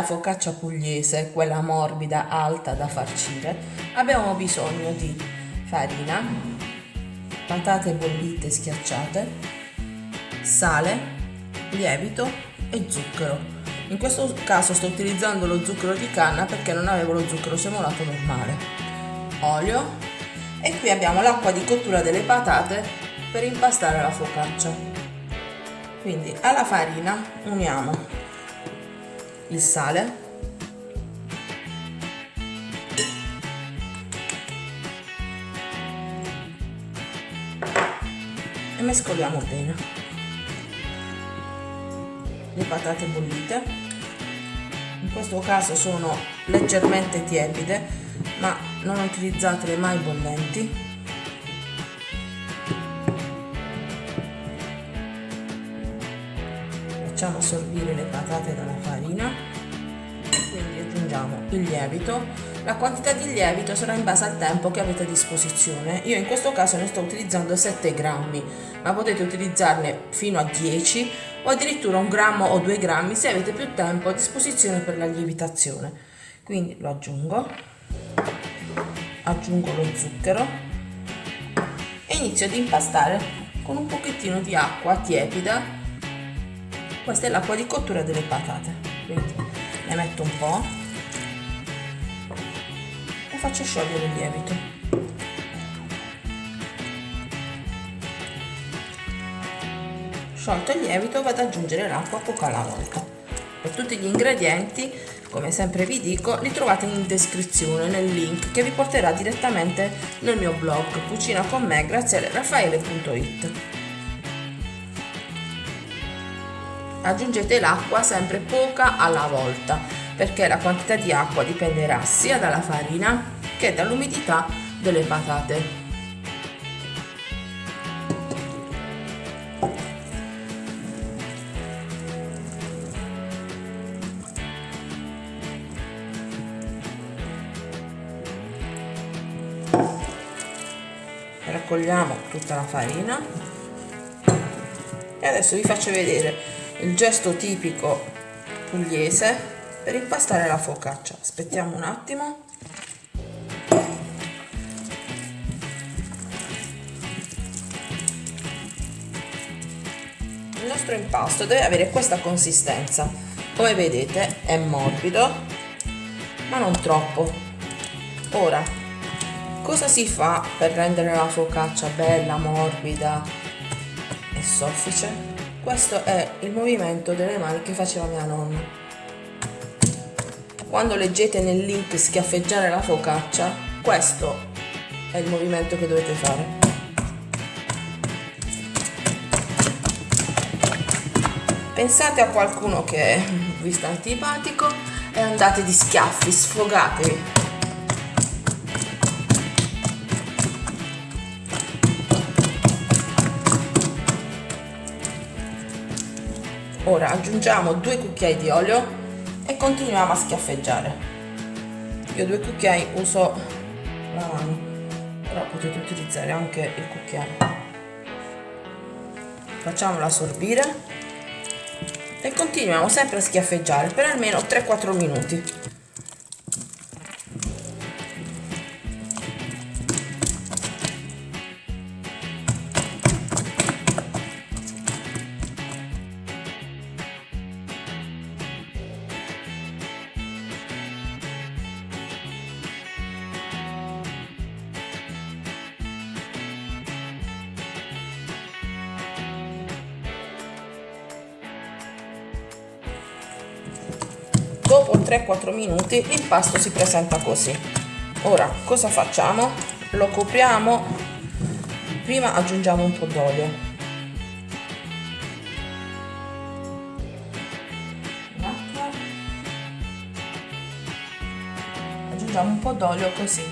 la focaccia pugliese, quella morbida, alta da farcire, abbiamo bisogno di farina, patate bollite schiacciate, sale, lievito e zucchero. In questo caso sto utilizzando lo zucchero di canna perché non avevo lo zucchero semolato normale. Olio e qui abbiamo l'acqua di cottura delle patate per impastare la focaccia. Quindi alla farina uniamo il sale. E mescoliamo bene. Le patate bollite. In questo caso sono leggermente tiepide ma non utilizzatele mai bollenti facciamo assorbire le patate dalla farina quindi aggiungiamo il lievito. La quantità di lievito sarà in base al tempo che avete a disposizione. Io in questo caso ne sto utilizzando 7 grammi ma potete utilizzarne fino a 10 o addirittura un grammo o 2 grammi se avete più tempo a disposizione per la lievitazione. Quindi lo aggiungo. Aggiungo lo zucchero e inizio ad impastare con un pochettino di acqua tiepida questa è l'acqua di cottura delle patate. Quindi ne metto un po' e faccio sciogliere il lievito. Sciolto il lievito vado ad aggiungere l'acqua poco alla volta. Per tutti gli ingredienti come sempre vi dico li trovate in descrizione nel link che vi porterà direttamente nel mio blog cucina con me grazie a raffaele.it aggiungete l'acqua sempre poca alla volta perché la quantità di acqua dipenderà sia dalla farina che dall'umidità delle patate. Raccogliamo tutta la farina e adesso vi faccio vedere il gesto tipico pugliese per impastare la focaccia. Aspettiamo un attimo. Il nostro impasto deve avere questa consistenza. Come vedete è morbido ma non troppo. Ora cosa si fa per rendere la focaccia bella morbida e soffice questo è il movimento delle mani che faceva mia nonna. Quando leggete nel link schiaffeggiare la focaccia, questo è il movimento che dovete fare. Pensate a qualcuno che vi sta antipatico e andate di schiaffi, sfogatevi. Ora aggiungiamo due cucchiai di olio e continuiamo a schiaffeggiare. Io due cucchiai uso la mano però potete utilizzare anche il cucchiaio. Facciamolo assorbire e continuiamo sempre a schiaffeggiare per almeno 3-4 minuti dopo 3-4 minuti l'impasto si presenta così. Ora cosa facciamo? Lo copriamo. Prima aggiungiamo un po' d'olio. Aggiungiamo un po' d'olio così.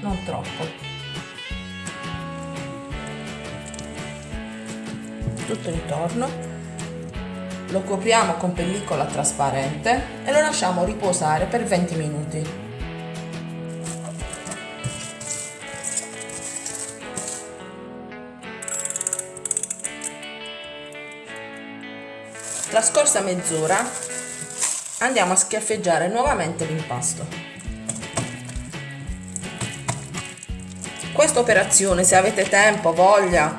Non troppo. Tutto intorno lo copriamo con pellicola trasparente e lo lasciamo riposare per 20 minuti. Trascorsa mezz'ora andiamo a schiaffeggiare nuovamente l'impasto. Questa operazione, se avete tempo, voglia,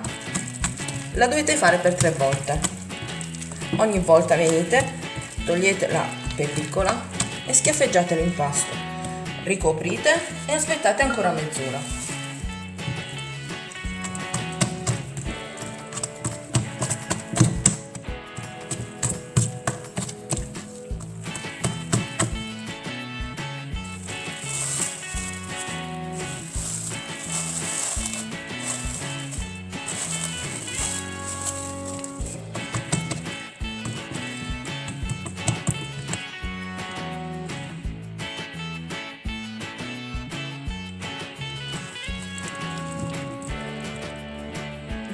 la dovete fare per tre volte. Ogni volta venite, togliete la pellicola e schiaffeggiate l'impasto. Ricoprite e aspettate ancora mezz'ora.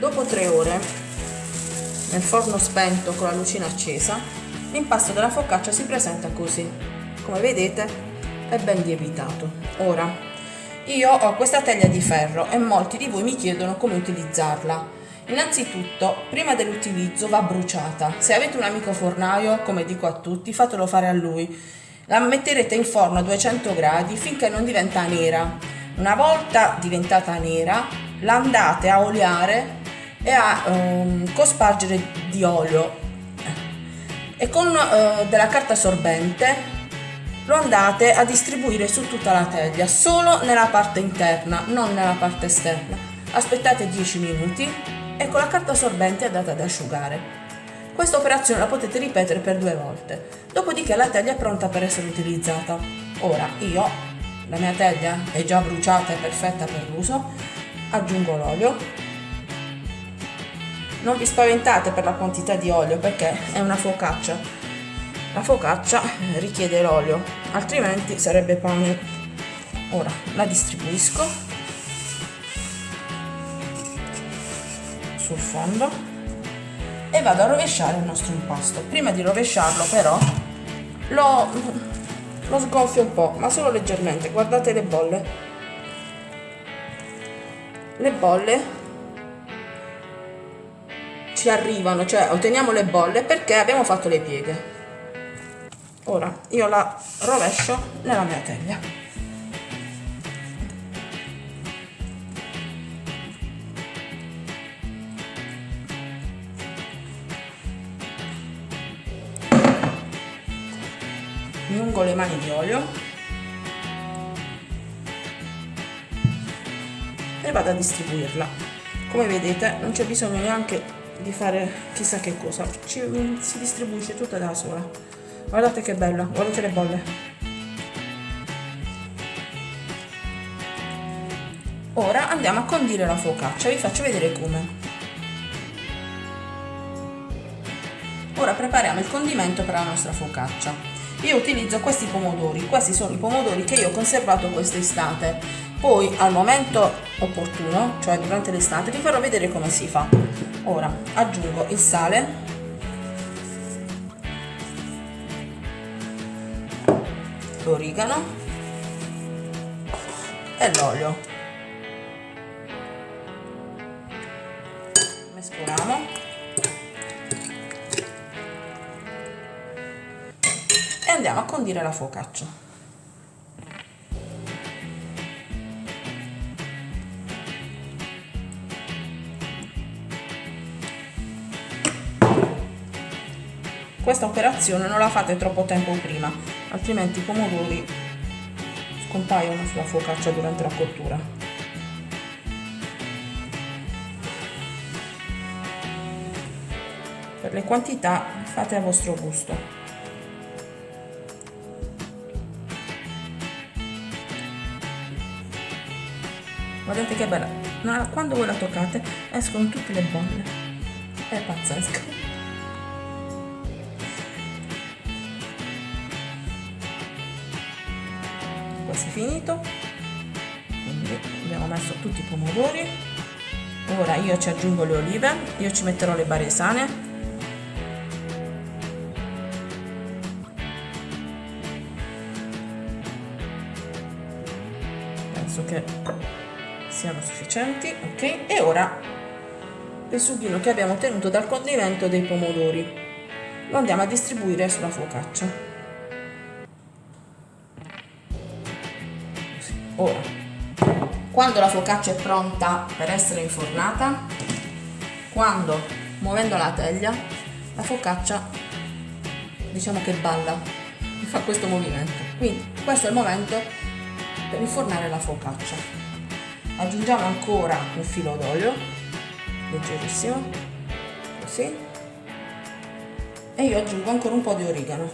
Dopo tre ore, nel forno spento con la lucina accesa, l'impasto della focaccia si presenta così. Come vedete è ben lievitato. Ora, io ho questa teglia di ferro e molti di voi mi chiedono come utilizzarla. Innanzitutto, prima dell'utilizzo va bruciata. Se avete un amico fornaio, come dico a tutti, fatelo fare a lui. La metterete in forno a 200 gradi finché non diventa nera. Una volta diventata nera, la andate a oliare e a um, cospargere di olio. E con uh, della carta assorbente lo andate a distribuire su tutta la teglia solo nella parte interna non nella parte esterna. Aspettate 10 minuti e con la carta assorbente andate ad asciugare. Questa operazione la potete ripetere per due volte. Dopodiché la teglia è pronta per essere utilizzata. Ora io la mia teglia è già bruciata e perfetta per l'uso aggiungo l'olio non vi spaventate per la quantità di olio perché è una focaccia. La focaccia richiede l'olio, altrimenti sarebbe pane. Ora la distribuisco sul fondo e vado a rovesciare il nostro impasto. Prima di rovesciarlo però lo, lo sgonfio un po', ma solo leggermente. Guardate le bolle. Le bolle ci arrivano, cioè otteniamo le bolle perché abbiamo fatto le pieghe. Ora io la rovescio nella mia teglia. Mi ungo le mani di olio e vado a distribuirla. Come vedete non c'è bisogno neanche di fare chissà che cosa. Ci, si distribuisce tutta da sola. Guardate che bella guardate le bolle. Ora andiamo a condire la focaccia vi faccio vedere come. Ora prepariamo il condimento per la nostra focaccia. Io utilizzo questi pomodori. Questi sono i pomodori che io ho conservato quest'estate poi al momento opportuno cioè durante l'estate vi farò vedere come si fa. Ora aggiungo il sale. L'origano. E l'olio. Mescoliamo. E andiamo a condire la focaccia questa operazione non la fate troppo tempo prima altrimenti i pomodori scompaiono sulla focaccia durante la cottura. Per le quantità fate a vostro gusto. Guardate che bella. Quando voi la toccate escono tutte le bolle. È pazzesco quasi finito. Quindi abbiamo messo tutti i pomodori. Ora io ci aggiungo le olive io ci metterò le baresane. Penso che siano sufficienti ok? E ora il sughino che abbiamo ottenuto dal condimento dei pomodori. Lo andiamo a distribuire sulla focaccia ora quando la focaccia è pronta per essere infornata quando muovendo la teglia la focaccia diciamo che balla fa questo movimento. Quindi questo è il momento per infornare la focaccia aggiungiamo ancora un filo d'olio leggerissimo così. E io aggiungo ancora un po' di origano.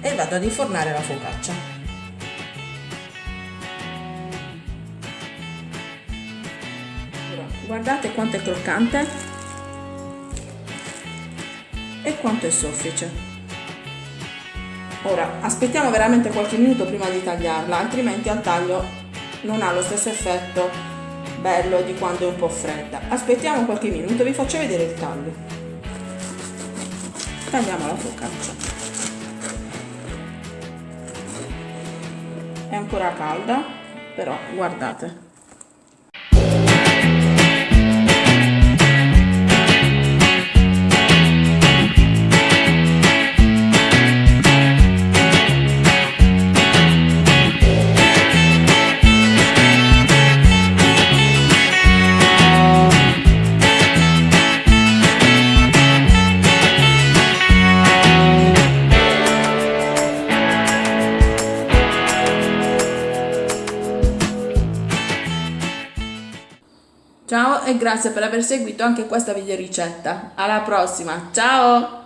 E vado ad infornare la focaccia guardate quanto è croccante. E quanto è soffice. Ora aspettiamo veramente qualche minuto prima di tagliarla altrimenti al taglio non ha lo stesso effetto bello di quando è un po' fredda. Aspettiamo qualche minuto vi faccio vedere il taglio. Tagliamo la focaccia è ancora calda però guardate Ciao grazie per aver seguito anche questa video ricetta. Alla prossima, ciao!